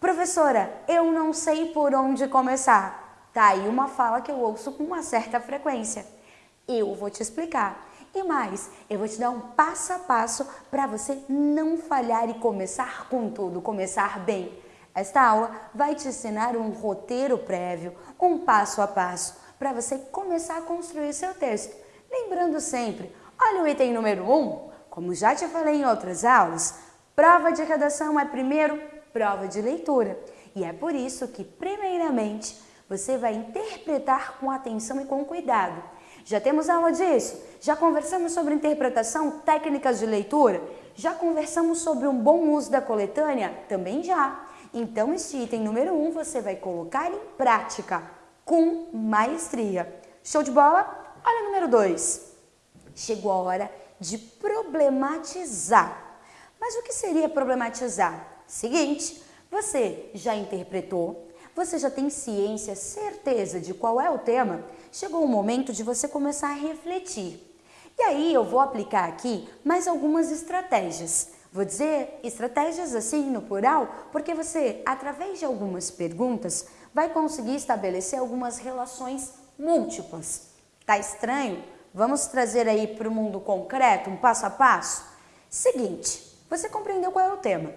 Professora, eu não sei por onde começar. Tá aí uma fala que eu ouço com uma certa frequência. Eu vou te explicar. E mais, eu vou te dar um passo a passo para você não falhar e começar com tudo, começar bem. Esta aula vai te ensinar um roteiro prévio, um passo a passo, para você começar a construir seu texto. Lembrando sempre, olha o item número 1, um, como já te falei em outras aulas, prova de redação é primeiro prova de leitura. E é por isso que, primeiramente, você vai interpretar com atenção e com cuidado. Já temos aula disso? Já conversamos sobre interpretação, técnicas de leitura? Já conversamos sobre um bom uso da coletânea? Também já. Então, este item número 1 um, você vai colocar em prática com maestria. Show de bola? Olha o número 2. Chegou a hora de problematizar. Mas o que seria problematizar? Seguinte, você já interpretou, você já tem ciência, certeza de qual é o tema, chegou o momento de você começar a refletir. E aí eu vou aplicar aqui mais algumas estratégias. Vou dizer estratégias assim no plural, porque você, através de algumas perguntas, vai conseguir estabelecer algumas relações múltiplas. Tá estranho? Vamos trazer aí para o mundo concreto, um passo a passo? Seguinte, você compreendeu qual é o tema.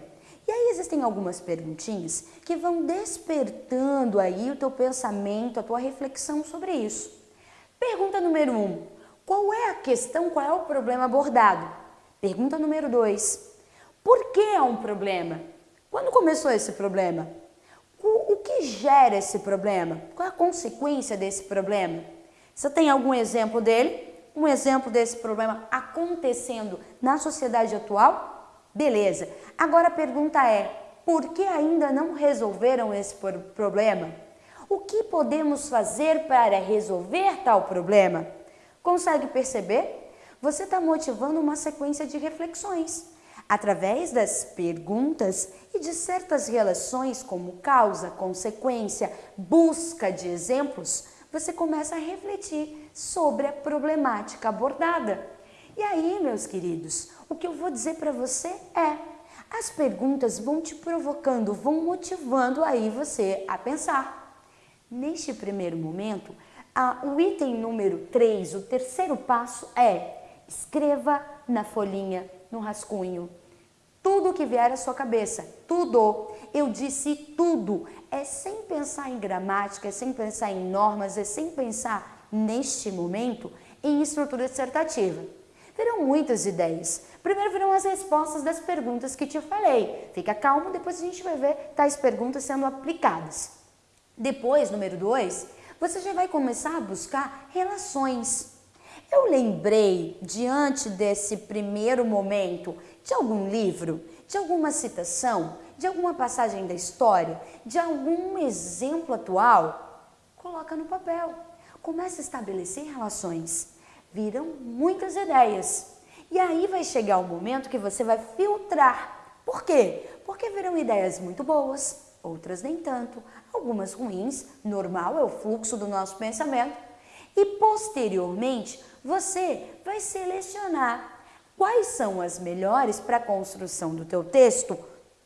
E aí existem algumas perguntinhas que vão despertando aí o teu pensamento, a tua reflexão sobre isso. Pergunta número 1. Um, qual é a questão, qual é o problema abordado? Pergunta número 2. Por que é um problema? Quando começou esse problema? O, que gera esse problema? Qual é a consequência desse problema? Você tem algum exemplo dele? Um exemplo desse problema acontecendo na sociedade atual? Beleza. Agora a pergunta é: por que ainda não resolveram esse problema? O que podemos fazer para resolver tal problema? Consegue perceber? Você está motivando uma sequência de reflexões. Através das perguntas e de certas relações como causa, consequência, busca de exemplos, você começa a refletir sobre a problemática abordada. E aí, meus queridos, o que eu vou dizer para você é: as perguntas vão te provocando, vão motivando aí você a pensar. Neste primeiro momento, a, o item número 3, o terceiro passo é escreva na folhinha, no rascunho, tudo que vier à sua cabeça, tudo. Eu disse tudo. É sem pensar em gramática, é sem pensar em normas, é sem pensar neste momento em estrutura dissertativa. Terão muitas ideias. Primeiro virão as respostas das perguntas que te falei. Fica calmo, depois a gente vai ver tais perguntas sendo aplicadas. Depois, número dois, você já vai começar a buscar relações. Eu lembrei, diante desse primeiro momento, de algum livro, de alguma citação, de alguma passagem da história, de algum exemplo atual. Coloca no papel. Comece a estabelecer relações. Virão muitas ideias. E aí vai chegar o momento que você vai filtrar. Por quê? Porque virão ideias muito boas, outras nem tanto, algumas ruins, normal é o fluxo do nosso pensamento. E posteriormente, você vai selecionar quais são as melhores para a construção do teu texto,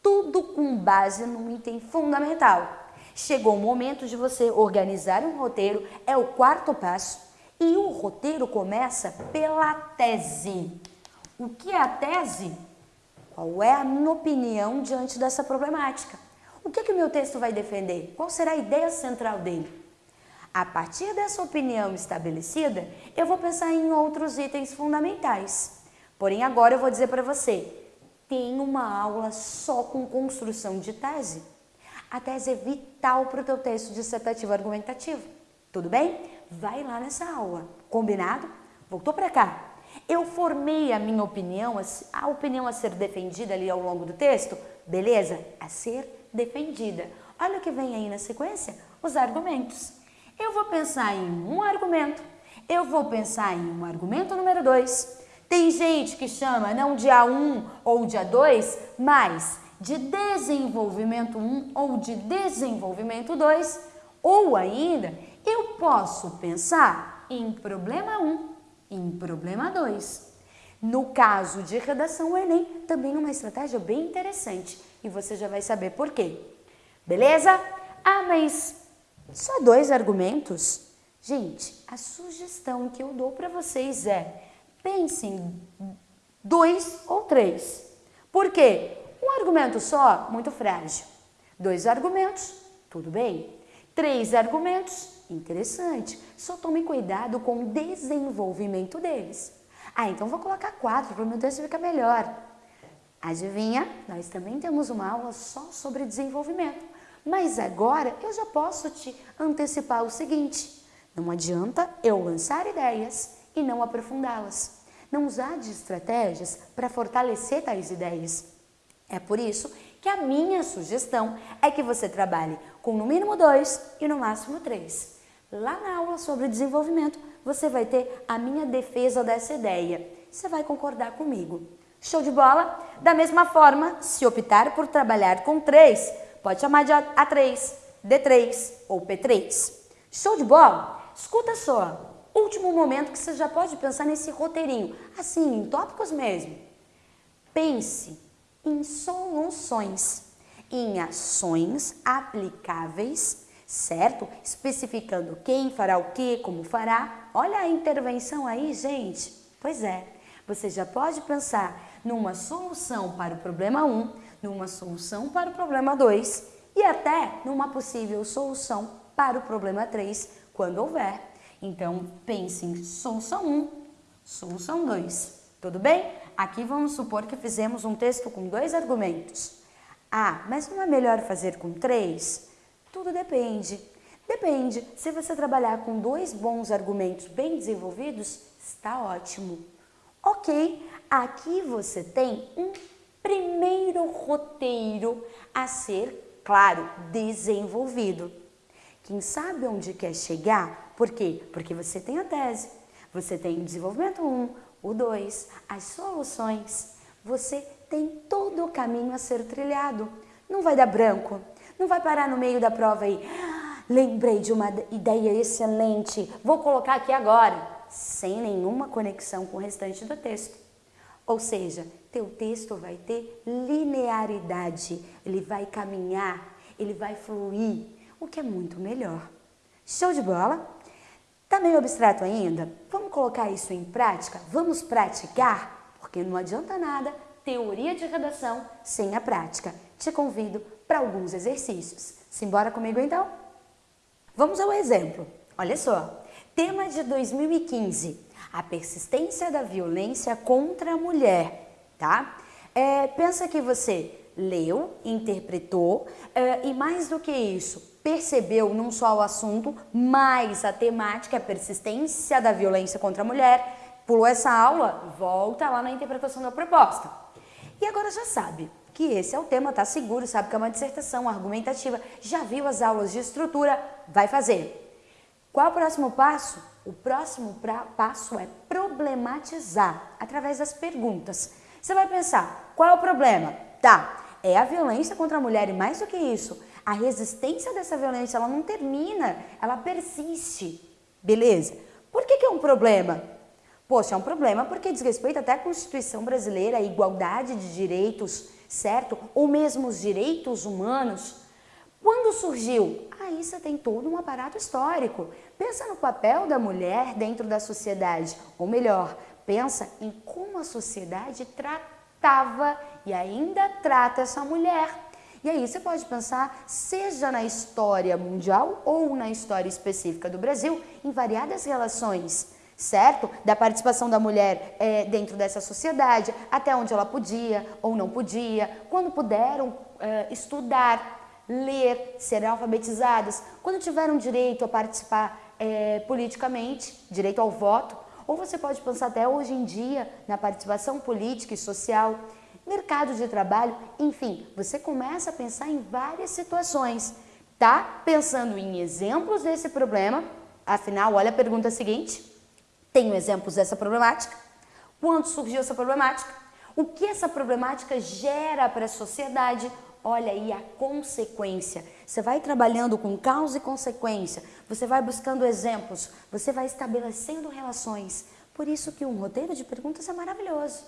tudo com base num item fundamental. Chegou o momento de você organizar um roteiro, é o quarto passo, e o roteiro começa pela tese. O que é a tese? Qual é a minha opinião diante dessa problemática? O que, é que o meu texto vai defender? Qual será a ideia central dele? A partir dessa opinião estabelecida, eu vou pensar em outros itens fundamentais. Porém, agora eu vou dizer para você, tem uma aula só com construção de tese. A tese é vital para o teu texto dissertativo argumentativo. Tudo bem? Vai lá nessa aula. Combinado? Voltou para cá. Eu formei a minha opinião, a opinião a ser defendida ali ao longo do texto, beleza? A ser defendida. Olha o que vem aí na sequência, os argumentos. Eu vou pensar em um argumento, eu vou pensar em um argumento número 2. Tem gente que chama não de A1 ou de A2, mas de desenvolvimento 1 ou de desenvolvimento 2, ou ainda eu posso pensar em problema 1 em problema 2. No caso de redação o Enem, também uma estratégia bem interessante e você já vai saber por quê. Beleza? Ah, mas só dois argumentos? Gente, a sugestão que eu dou para vocês é pensem dois ou três. Por quê? Um argumento só, muito frágil. Dois argumentos, tudo bem. Três argumentos, interessante. Só tome cuidado com o desenvolvimento deles. Ah, então vou colocar quatro para o meu texto ficar melhor. Adivinha? Nós também temos uma aula só sobre desenvolvimento. Mas agora eu já posso te antecipar o seguinte: não adianta eu lançar ideias e não aprofundá-las. Não usar de estratégias para fortalecer tais ideias. É por isso que a minha sugestão é que você trabalhe com no mínimo dois e no máximo três. Lá na aula sobre desenvolvimento, você vai ter a minha defesa dessa ideia. Você vai concordar comigo. Show de bola? Da mesma forma, se optar por trabalhar com três, pode chamar de A3, D3 ou P3. Show de bola? Escuta só, último momento que você já pode pensar nesse roteirinho, assim, em tópicos mesmo. Pense em soluções, em ações aplicáveis, certo? Especificando quem fará o que, como fará. Olha a intervenção aí, gente. Pois é, você já pode pensar numa solução para o problema 1, numa solução para o problema 2 e até numa possível solução para o problema 3, quando houver. Então, pense em solução 1, solução 2. Tudo bem? Aqui vamos supor que fizemos um texto com dois argumentos. Ah, mas não é melhor fazer com três? Tudo depende. Depende. Se você trabalhar com dois bons argumentos bem desenvolvidos, está ótimo. Ok, aqui você tem um primeiro roteiro a ser, claro, desenvolvido. Quem sabe onde quer chegar? Por quê? Porque você tem a tese, você tem o desenvolvimento 1, o 2, as soluções, você tem todo o caminho a ser trilhado. Não vai dar branco, não vai parar no meio da prova aí. Lembrei de uma ideia excelente, vou colocar aqui agora, sem nenhuma conexão com o restante do texto. Ou seja, teu texto vai ter linearidade, ele vai caminhar, ele vai fluir, o que é muito melhor. Show de bola? Tá meio abstrato ainda? Vamos colocar isso em prática? Vamos praticar? Porque não adianta nada teoria de redação sem a prática. Te convido para alguns exercícios. Simbora comigo então? Vamos ao exemplo. Olha só. Tema de 2015. A persistência da violência contra a mulher, tá? É, pensa que você leu, interpretou é, e mais do que isso, percebeu não só o assunto, mas a temática, a persistência da violência contra a mulher, pulou essa aula, volta lá na interpretação da proposta. E agora já sabe que esse é o tema, tá seguro, sabe que é uma dissertação argumentativa, já viu as aulas de estrutura, vai fazer. Qual o próximo passo? O próximo passo é problematizar através das perguntas. Você vai pensar, qual é o problema? Tá, é a violência contra a mulher e mais do que isso, a resistência dessa violência, ela não termina, ela persiste. Beleza? Por que, que é um problema? Poxa, é um problema porque diz respeito até à Constituição brasileira, a igualdade de direitos, certo? Ou mesmo os direitos humanos. Quando surgiu? Aí você tem todo um aparato histórico. Pensa no papel da mulher dentro da sociedade, ou melhor, pensa em como a sociedade tratava e ainda trata essa mulher. E aí você pode pensar, seja na história mundial ou na história específica do Brasil, em variadas relações, certo? Da participação da mulher é, dentro dessa sociedade, até onde ela podia ou não podia, quando puderam é, estudar, ler, serem alfabetizadas, quando tiveram direito a participar é, politicamente, direito ao voto, ou você pode pensar até hoje em dia na participação política e social mercado de trabalho, enfim, você começa a pensar em várias situações, tá? Pensando em exemplos desse problema, afinal, olha a pergunta seguinte, tenho exemplos dessa problemática? Quando surgiu essa problemática? O que essa problemática gera para a sociedade? Olha aí a consequência. Você vai trabalhando com causa e consequência, você vai buscando exemplos, você vai estabelecendo relações Por isso que um roteiro de perguntas é maravilhoso.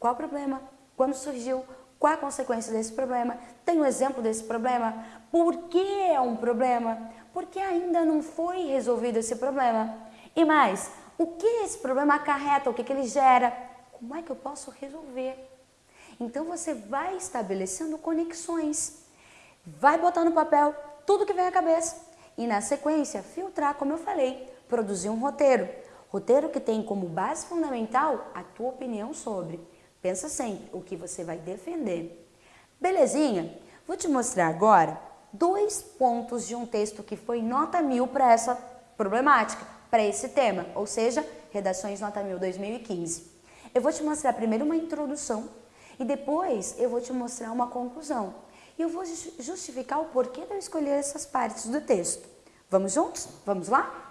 Qual o problema? Quando surgiu? Qual a consequência desse problema? Tem um exemplo desse problema? Por que é um problema? Porque ainda não foi resolvido esse problema. E mais, o que esse problema acarreta? O que, que ele gera? Como é que eu posso resolver? Então você vai estabelecendo conexões. Vai botar no papel tudo que vem à cabeça. E na sequência, filtrar, como eu falei, produzir um roteiro. Roteiro que tem como base fundamental a tua opinião sobre. Pensa sempre o que você vai defender. Belezinha? Vou te mostrar agora dois pontos de um texto que foi nota mil para essa problemática, para esse tema, ou seja, Redações Nota Mil 2015. Eu vou te mostrar primeiro uma introdução e depois eu vou te mostrar uma conclusão. E eu vou justificar o porquê de eu escolher essas partes do texto. Vamos juntos? Vamos lá?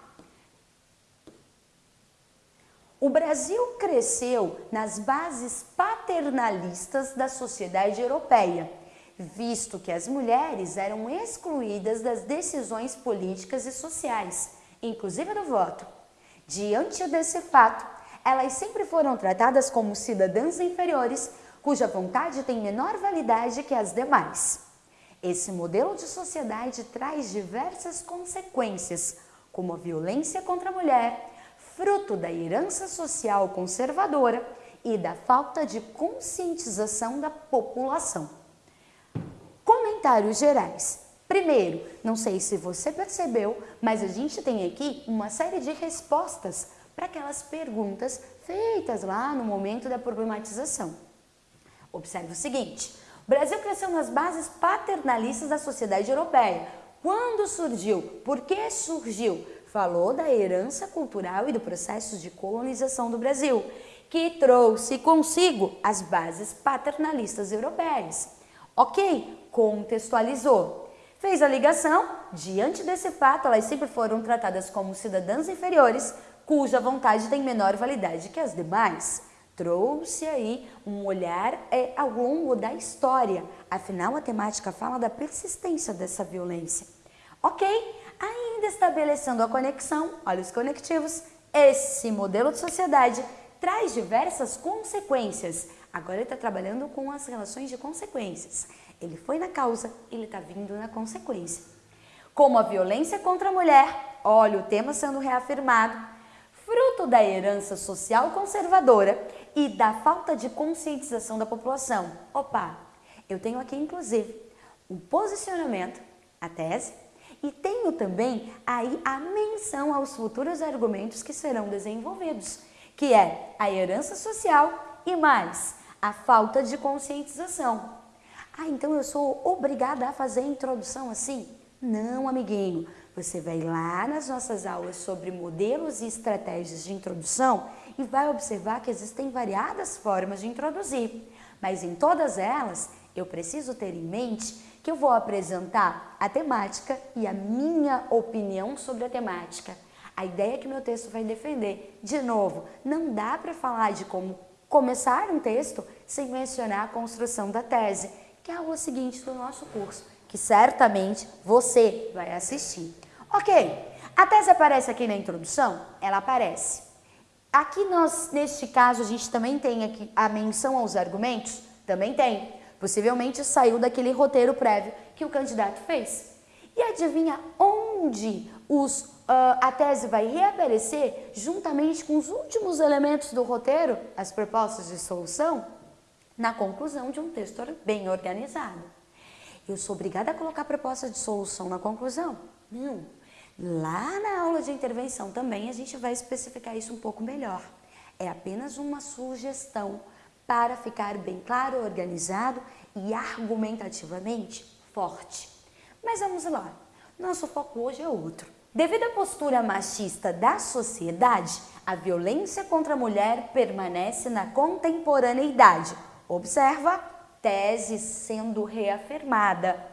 O Brasil cresceu nas bases paternalistas da sociedade europeia, visto que as mulheres eram excluídas das decisões políticas e sociais, inclusive do voto. Diante desse fato, elas sempre foram tratadas como cidadãs inferiores, cuja vontade tem menor validade que as demais. Esse modelo de sociedade traz diversas consequências, como a violência contra a mulher, fruto da herança social conservadora e da falta de conscientização da população. Comentários gerais. Primeiro, não sei se você percebeu, mas a gente tem aqui uma série de respostas para aquelas perguntas feitas lá no momento da problematização. Observe o seguinte: o Brasil cresceu nas bases paternalistas da sociedade europeia. Quando surgiu? Por que surgiu? Falou da herança cultural e do processo de colonização do Brasil, que trouxe consigo as bases paternalistas europeias. Ok, contextualizou. Fez a ligação, diante desse fato, elas sempre foram tratadas como cidadãs inferiores, cuja vontade tem menor validade que as demais. Trouxe aí um olhar é, ao longo da história, afinal a temática fala da persistência dessa violência. Ok, ainda estabelecendo a conexão, olha os conectivos, esse modelo de sociedade traz diversas consequências. Agora ele está trabalhando com as relações de consequências. Ele foi na causa, ele está vindo na consequência. Como a violência contra a mulher, olha o tema sendo reafirmado, fruto da herança social conservadora e da falta de conscientização da população. Opa, eu tenho aqui inclusive um posicionamento, a tese, e tenho também aí a menção aos futuros argumentos que serão desenvolvidos, que é a herança social e mais a falta de conscientização. Ah, então eu sou obrigada a fazer a introdução assim? Não, amiguinho. Você vai lá nas nossas aulas sobre modelos e estratégias de introdução e vai observar que existem variadas formas de introduzir, mas em todas elas eu preciso ter em mente que eu vou apresentar a temática e a minha opinião sobre a temática. A ideia que meu texto vai defender. De novo, não dá para falar de como começar um texto sem mencionar a construção da tese, que é o seguinte do nosso curso, que certamente você vai assistir. Ok, a tese aparece aqui na introdução? Ela aparece. Aqui nós, neste caso, a gente também tem aqui a menção aos argumentos? Também tem. Possivelmente saiu daquele roteiro prévio que o candidato fez. E adivinha onde os, uh, a tese vai reaparecer juntamente com os últimos elementos do roteiro, as propostas de solução? Na conclusão de um texto bem organizado. Eu sou obrigada a colocar proposta de solução na conclusão? Não. Lá na aula de intervenção também a gente vai especificar isso um pouco melhor. É apenas uma sugestão para ficar bem claro, organizado e argumentativamente forte. Mas vamos lá, nosso foco hoje é outro. Devido à postura machista da sociedade, a violência contra a mulher permanece na contemporaneidade. Observa, tese sendo reafirmada,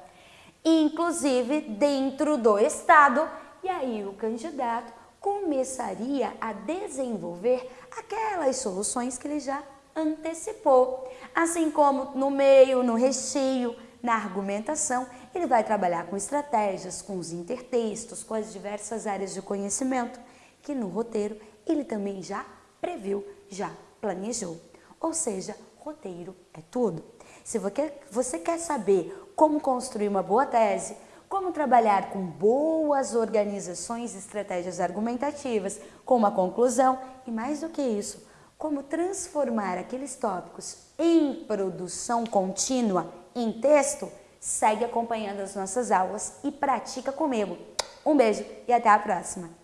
inclusive dentro do Estado, e aí o candidato começaria a desenvolver aquelas soluções que ele já antecipou. Assim como no meio, no recheio, na argumentação, ele vai trabalhar com estratégias, com os intertextos, com as diversas áreas de conhecimento, que no roteiro ele também já previu, já planejou. Ou seja, roteiro é tudo. Se você quer saber como construir uma boa tese, como trabalhar com boas organizações e estratégias argumentativas, com uma conclusão e mais do que isso, como transformar aqueles tópicos em produção contínua, em texto, segue acompanhando as nossas aulas e pratica comigo. Um beijo e até a próxima!